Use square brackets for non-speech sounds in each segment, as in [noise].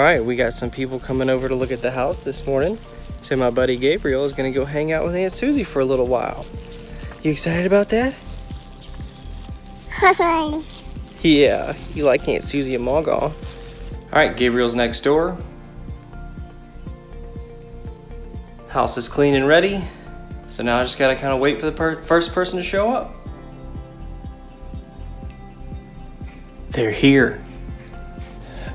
All right, we got some people coming over to look at the house this morning. So my buddy Gabriel is gonna go hang out with Aunt Susie for a little while. You excited about that? [laughs] yeah, you like Aunt Susie and Magaw. All right, Gabriel's next door. House is clean and ready. So now I just gotta kind of wait for the per first person to show up. They're here.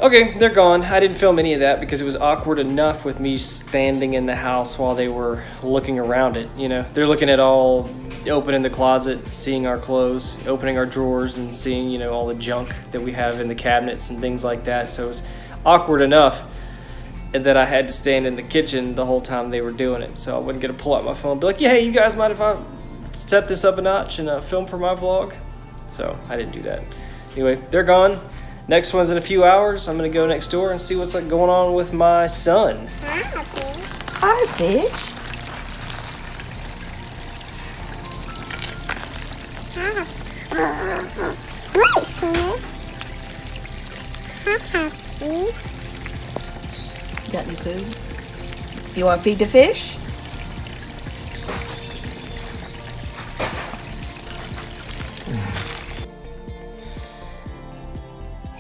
Okay, they're gone. I didn't film any of that because it was awkward enough with me standing in the house while they were looking around it. You know, they're looking at all, opening the closet, seeing our clothes, opening our drawers, and seeing, you know, all the junk that we have in the cabinets and things like that. So it was awkward enough that I had to stand in the kitchen the whole time they were doing it. So I wasn't going to pull out my phone and be like, yeah, hey, you guys mind if I step this up a notch and uh, film for my vlog? So I didn't do that. Anyway, they're gone. Next one's in a few hours. I'm gonna go next door and see what's like going on with my son. Hi, fish. You got any food? You want to feed the fish?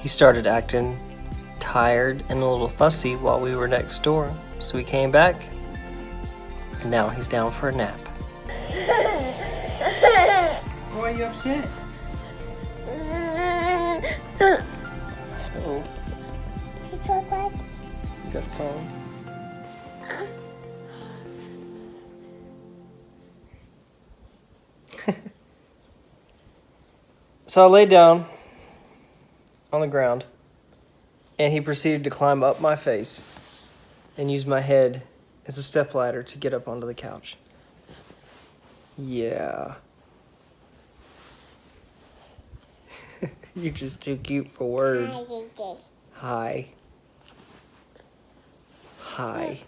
He started acting tired and a little fussy while we were next door. So we came back, and now he's down for a nap. Why are you upset? Oh, you got the phone? [laughs] so I laid down on the ground and he proceeded to climb up my face and use my head as a stepladder to get up onto the couch. Yeah. [laughs] You're just too cute for words. Hi. Hi.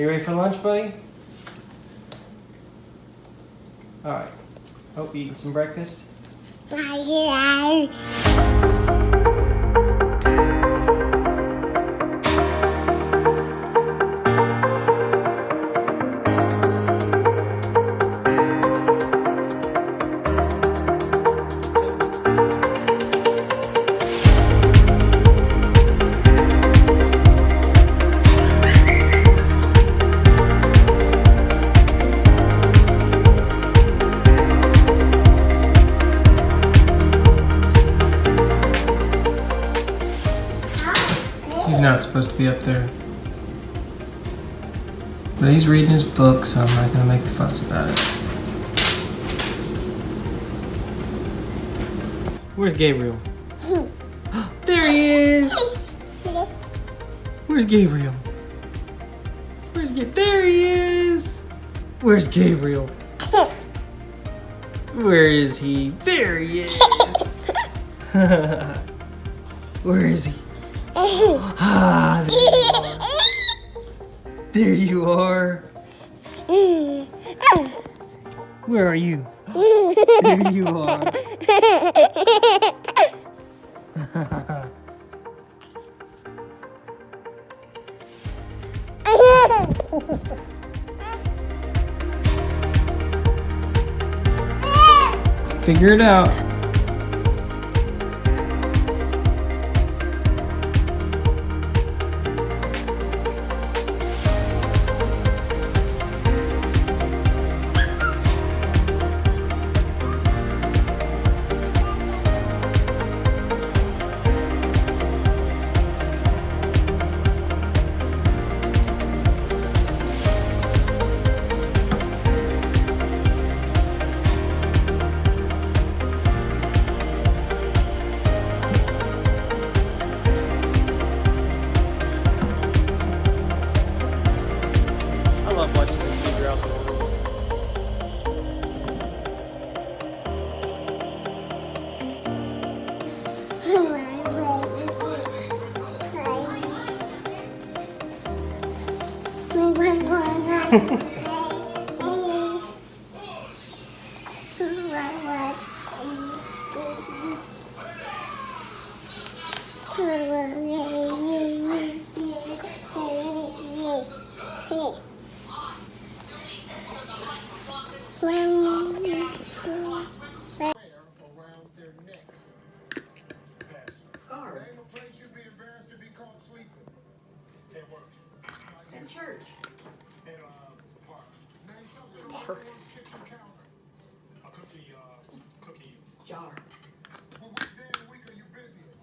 You ready for lunch, buddy? All right. Hope you eating some breakfast. He's not supposed to be up there. But he's reading his book, so I'm not gonna make a fuss about it. Where's Gabriel? [gasps] there he is! Where's Gabriel? Where's Gabriel? There he is! Where's Gabriel? [laughs] Where is he? There he is! [laughs] [laughs] Where is he? There. [laughs] There you are. Where are you? There you are. [laughs] Figure it out. Around their necks. Scarves. Name a place you'd be embarrassed to be caught sleeping. At work. In church. At, uh, the park. Name something on everyone's kitchen counter. A cookie, uh, cookie. Jar. Well, which day of the week are you busiest?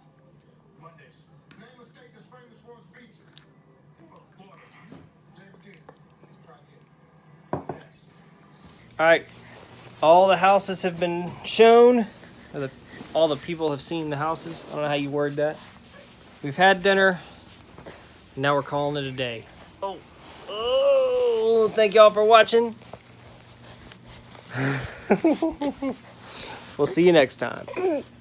Mondays. Name a state that's famous for its beaches. Florida. Name again. Try again. All right, all the houses have been shown. Or the, all the people have seen the houses. I don't know how you word that. We've had dinner. Now we're calling it a day. Oh, oh! Thank y'all for watching. [laughs] we'll see you next time. [laughs]